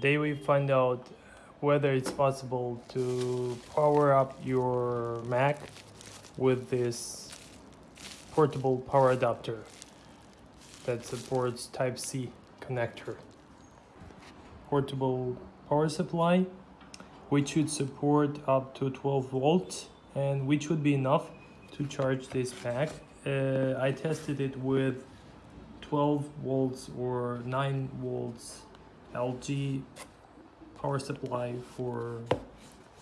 Today we find out whether it's possible to power up your Mac with this portable power adapter that supports Type-C connector. Portable power supply which should support up to 12 volts and which would be enough to charge this Mac. Uh, I tested it with 12 volts or 9 volts LG power supply for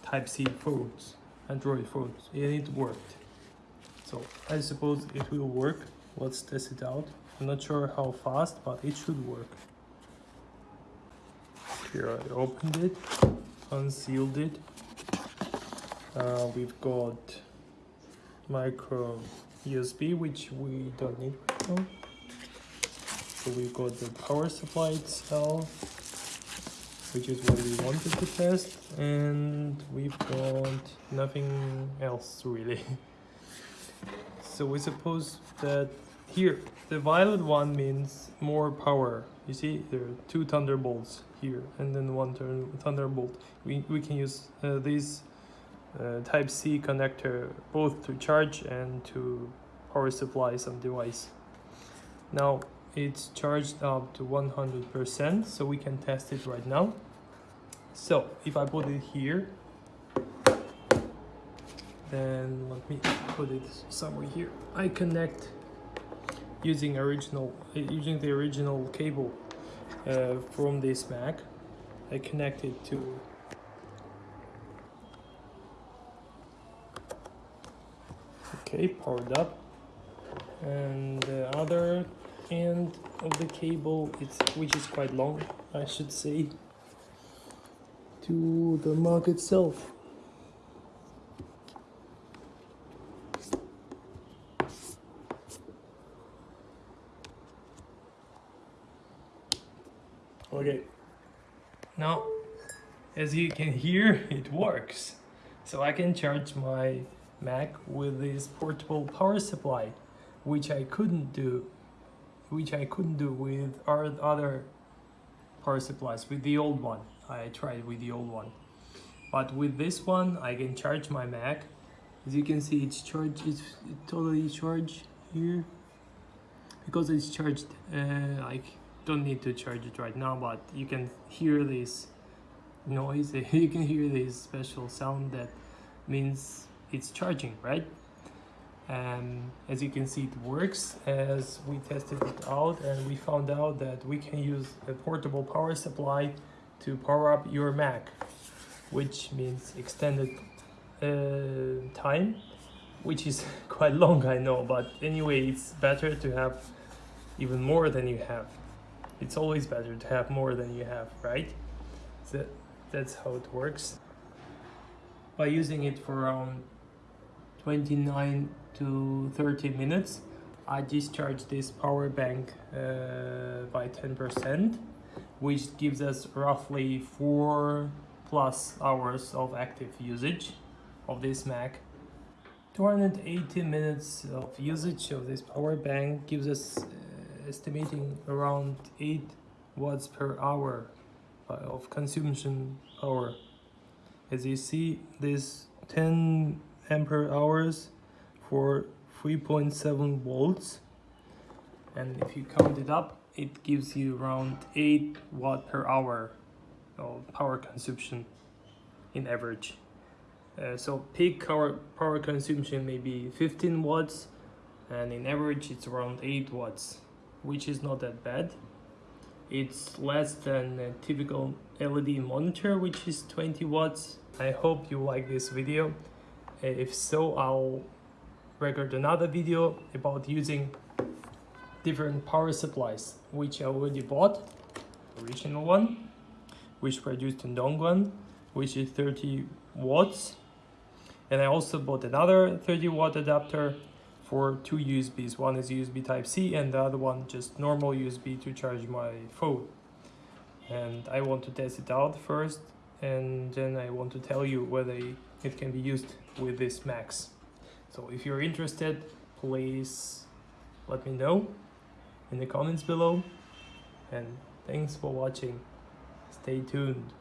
Type-C phones, Android phones, and it worked. So I suppose it will work. Let's test it out. I'm not sure how fast, but it should work. Here I opened it, unsealed it. Uh, we've got micro USB, which we don't need right now. So we've got the power supply itself, which is what we wanted to test and we've got nothing else really. So we suppose that here the violet one means more power. You see there are two thunderbolts here and then one thunderbolt. We, we can use uh, this uh, type C connector both to charge and to power supply some device. Now it's charged up to 100% so we can test it right now. So if I put it here then let me put it somewhere here. I connect using original using the original cable uh, from this Mac. I connect it to okay powered up. And the other end of the cable it's which is quite long I should say to the Mac itself. Okay. Now as you can hear it works. So I can charge my Mac with this portable power supply which I couldn't do which I couldn't do with our other power supplies with the old one. I tried with the old one. But with this one I can charge my Mac. As you can see it's charged it's totally charged here. Because it's charged uh, I don't need to charge it right now but you can hear this noise. You can hear this special sound that means it's charging right and as you can see it works as we tested it out and we found out that we can use a portable power supply to power up your Mac which means extended uh, time which is quite long I know but anyway it's better to have even more than you have. It's always better to have more than you have right? So that's how it works. By using it for around 29 to 30 minutes I discharge this power bank uh, by 10% which gives us roughly 4 plus hours of active usage of this Mac. 280 minutes of usage of this power bank gives us uh, estimating around 8 watts per hour uh, of consumption power. As you see this 10 ampere hours for 3.7 volts. And if you count it up it gives you around 8 watt per hour of power consumption in average. Uh, so peak power, power consumption may be 15 watts and in average it's around 8 watts which is not that bad. It's less than a typical LED monitor which is 20 watts. I hope you like this video if so I'll record another video about using different power supplies which I already bought original one which produced in Dongguan which is 30 watts. And I also bought another 30 watt adapter for two USBs one is USB type C and the other one just normal USB to charge my phone. And I want to test it out first and then I want to tell you whether it can be used with this max. So if you're interested, please let me know in the comments below. And thanks for watching. Stay tuned.